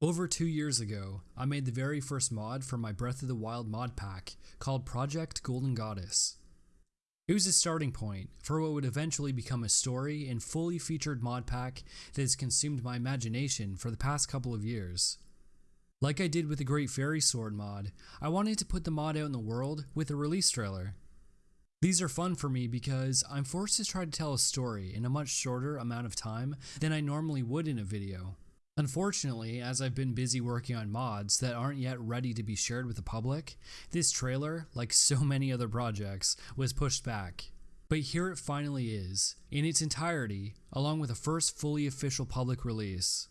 Over two years ago, I made the very first mod for my Breath of the Wild mod pack called Project Golden Goddess. It was a starting point for what would eventually become a story and fully featured mod pack that has consumed my imagination for the past couple of years. Like I did with the Great Fairy Sword mod, I wanted to put the mod out in the world with a release trailer. These are fun for me because I'm forced to try to tell a story in a much shorter amount of time than I normally would in a video. Unfortunately, as I've been busy working on mods that aren't yet ready to be shared with the public, this trailer, like so many other projects, was pushed back. But here it finally is, in its entirety, along with a first fully official public release.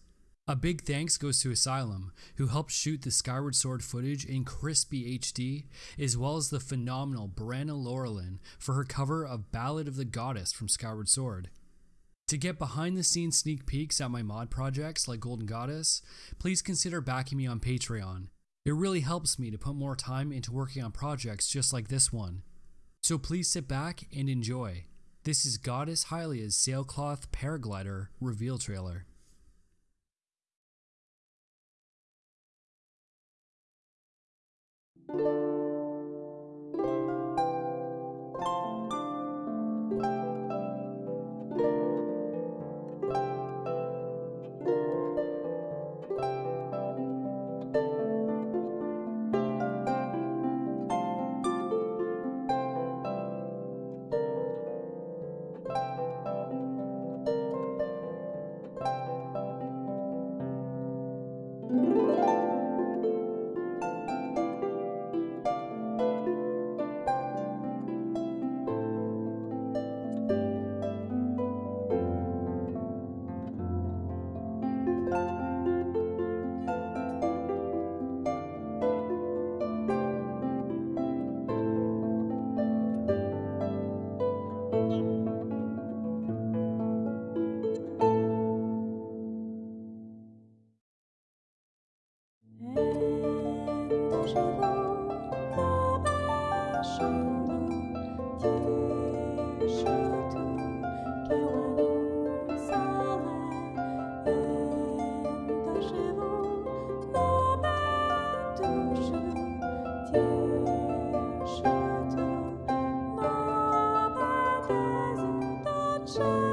A big thanks goes to Asylum, who helped shoot the Skyward Sword footage in crispy HD, as well as the phenomenal Branna Laurelin for her cover of Ballad of the Goddess from Skyward Sword. To get behind the scenes sneak peeks at my mod projects like Golden Goddess, please consider backing me on Patreon. It really helps me to put more time into working on projects just like this one. So please sit back and enjoy. This is Goddess Hylia's Sailcloth Paraglider reveal trailer. soul.